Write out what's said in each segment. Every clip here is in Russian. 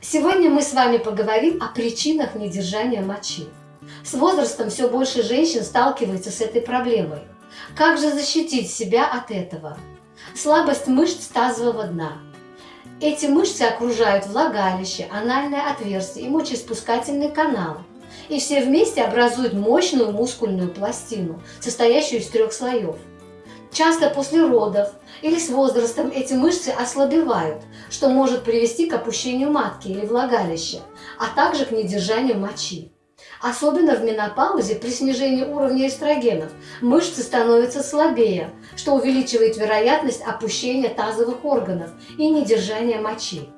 Сегодня мы с вами поговорим о причинах недержания мочи. С возрастом все больше женщин сталкиваются с этой проблемой. Как же защитить себя от этого? Слабость мышц тазового дна. Эти мышцы окружают влагалище, анальное отверстие и мочеиспускательный канал. И все вместе образуют мощную мускульную пластину, состоящую из трех слоев – Часто после родов или с возрастом эти мышцы ослабевают, что может привести к опущению матки или влагалища, а также к недержанию мочи. Особенно в менопаузе при снижении уровня эстрогенов мышцы становятся слабее, что увеличивает вероятность опущения тазовых органов и недержания мочи.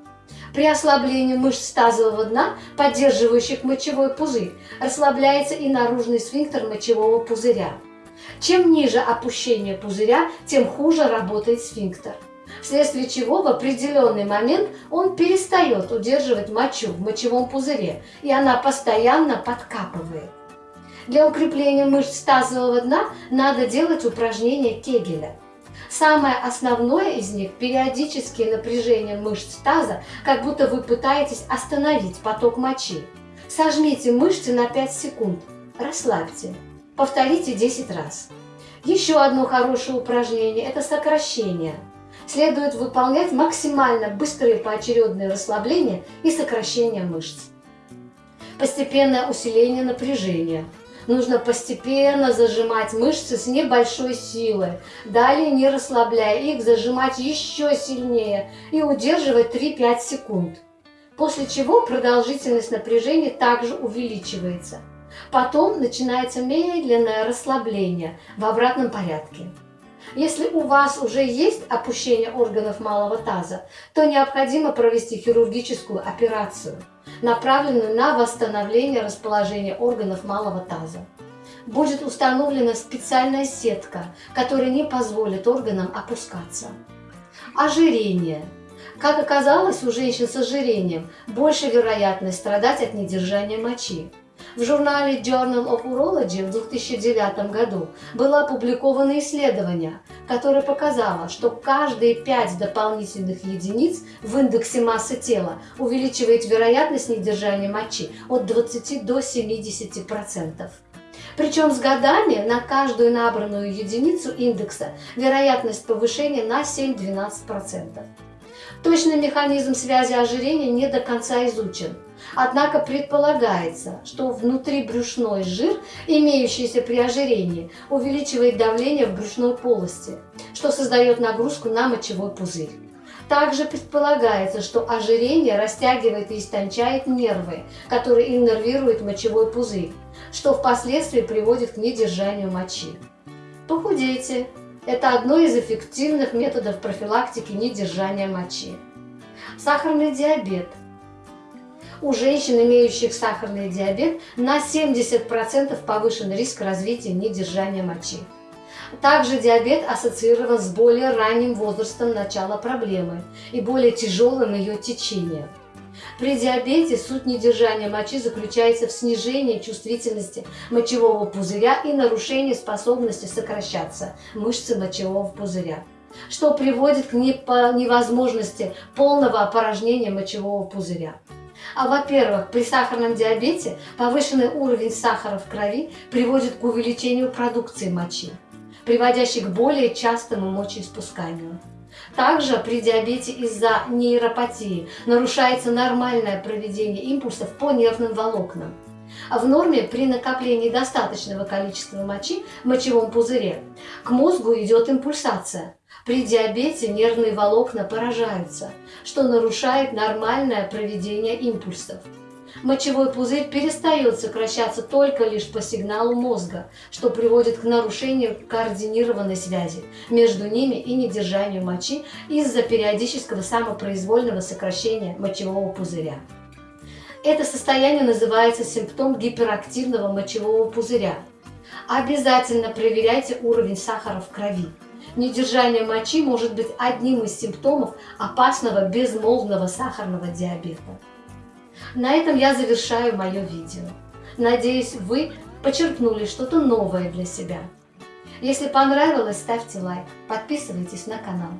При ослаблении мышц тазового дна, поддерживающих мочевой пузырь, расслабляется и наружный сфинктер мочевого пузыря. Чем ниже опущение пузыря, тем хуже работает сфинктер, вследствие чего в определенный момент он перестает удерживать мочу в мочевом пузыре, и она постоянно подкапывает. Для укрепления мышц тазового дна надо делать упражнения Кегеля. Самое основное из них – периодические напряжения мышц таза, как будто вы пытаетесь остановить поток мочи. Сожмите мышцы на 5 секунд, расслабьте. Повторите 10 раз. Еще одно хорошее упражнение – это сокращение. Следует выполнять максимально быстрые поочередные расслабления и сокращение мышц. Постепенное усиление напряжения. Нужно постепенно зажимать мышцы с небольшой силой. Далее, не расслабляя их, зажимать еще сильнее и удерживать 3-5 секунд. После чего продолжительность напряжения также увеличивается. Потом начинается медленное расслабление в обратном порядке. Если у вас уже есть опущение органов малого таза, то необходимо провести хирургическую операцию, направленную на восстановление расположения органов малого таза. Будет установлена специальная сетка, которая не позволит органам опускаться. Ожирение. Как оказалось, у женщин с ожирением больше вероятность страдать от недержания мочи. В журнале Journal of Urology в 2009 году было опубликовано исследование, которое показало, что каждые 5 дополнительных единиц в индексе массы тела увеличивает вероятность недержания мочи от 20 до 70%. Причем с годами на каждую набранную единицу индекса вероятность повышения на 7-12%. Точный механизм связи ожирения не до конца изучен, Однако предполагается, что внутрибрюшной жир, имеющийся при ожирении, увеличивает давление в брюшной полости, что создает нагрузку на мочевой пузырь. Также предполагается, что ожирение растягивает и истончает нервы, которые иннервируют мочевой пузырь, что впоследствии приводит к недержанию мочи. Похудейте. Это одно из эффективных методов профилактики недержания мочи. Сахарный диабет – у женщин, имеющих сахарный диабет, на 70% повышен риск развития недержания мочи. Также диабет ассоциирован с более ранним возрастом начала проблемы и более тяжелым ее течением. При диабете суть недержания мочи заключается в снижении чувствительности мочевого пузыря и нарушении способности сокращаться мышцы мочевого пузыря, что приводит к невозможности полного опорожнения мочевого пузыря. А во-первых, при сахарном диабете повышенный уровень сахара в крови приводит к увеличению продукции мочи, приводящей к более частому мочеиспусканию. Также при диабете из-за нейропатии нарушается нормальное проведение импульсов по нервным волокнам. А в норме при накоплении достаточного количества мочи в мочевом пузыре к мозгу идет импульсация, при диабете нервные волокна поражаются, что нарушает нормальное проведение импульсов. Мочевой пузырь перестает сокращаться только лишь по сигналу мозга, что приводит к нарушению координированной связи между ними и недержанию мочи из-за периодического самопроизвольного сокращения мочевого пузыря. Это состояние называется симптом гиперактивного мочевого пузыря. Обязательно проверяйте уровень сахара в крови. Недержание мочи может быть одним из симптомов опасного безмолвного сахарного диабета. На этом я завершаю мое видео. Надеюсь, вы почерпнули что-то новое для себя. Если понравилось, ставьте лайк, подписывайтесь на канал.